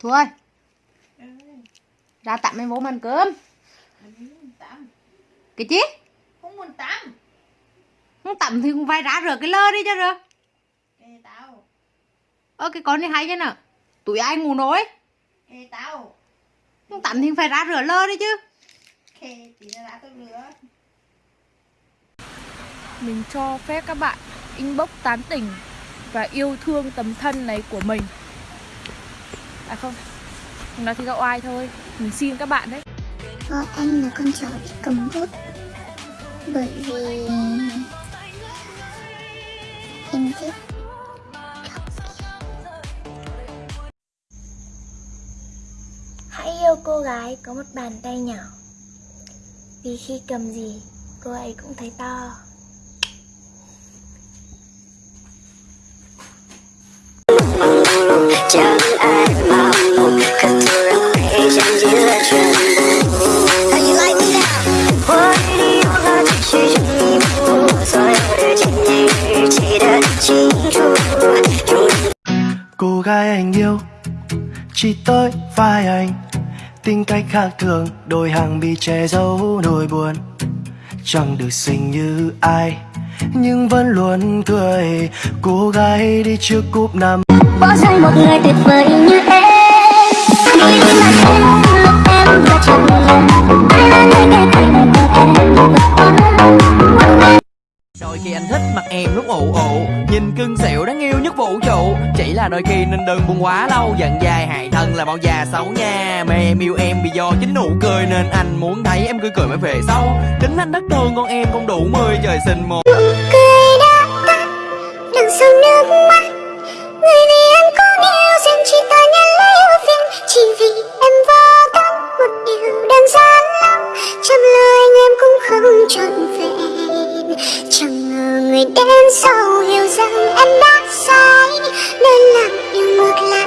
Thu ơi Ra tắm em vô mà ăn cơm Cái chi? Không muốn tắm. Không tắm thì cũng phải ra rửa cái lơ đi cho rửa. Kệ tao. Ơ cái con này hay chứ nè. Tụi ai ngủ nổi. Kệ tao. Không tắm thì phải ra rửa lơ đi chứ. Kệ tí đã tôi rửa. Mình cho phép các bạn inbox tán tỉnh và yêu thương tấm thân này của mình à không Nó nói thì gạo oai thôi. Mình xin các bạn đấy. Vợ anh là con chó bị cầm bút. Bởi vì Em thích Hãy yêu cô gái có một bàn tay nhỏ. Vì khi cầm gì, cô ấy cũng thấy to. Chẳng ai cô gái anh yêu, chỉ tới vai anh. Tính cách khác thường, đôi hàng bị che giấu nỗi buồn. Chẳng được xinh như ai, nhưng vẫn luôn cười. Cô gái đi trước cúp năm Bỏ rơi một người tuyệt vời như em. Đi là em lúc em đã chẳng lòng Ai là người kể tình của em. Đôi khi anh thích mặt em lúc ụ ụ Nhìn cưng xịu đáng yêu nhất vũ trụ. Chỉ là đôi khi nên đừng buồn quá lâu Giận dài hại thân là bao già xấu nha. Mà em yêu em vì do chính nụ cười Nên anh muốn thấy em cười cười mới về sau. Tính anh đất thương con em không đủ mười trời sinh một. Cười đã tắt đừng sâu nước trọn vẹn. Chẳng ngờ người đến sau hiểu rằng em đã sai, nên làm yêu ngược lại.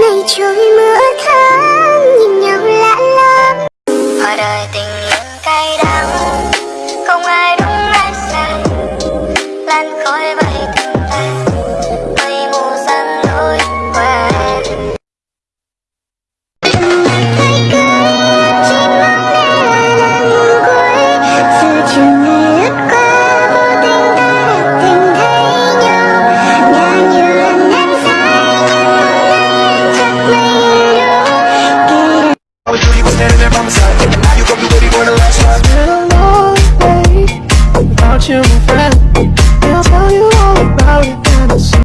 Ngày trôi mưa tháng nhìn nhau lạ lắm. Ở đời tình yêu cay đắng, Không ai đúng ai sai Lan khói đâu When you was standing there by my side And now you gon' be waiting for the last time It's Been a long day without you, my friend I'll tell you all about it when I see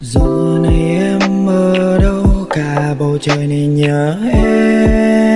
Giờ này em ở đâu? Cả bầu trời này nhớ em.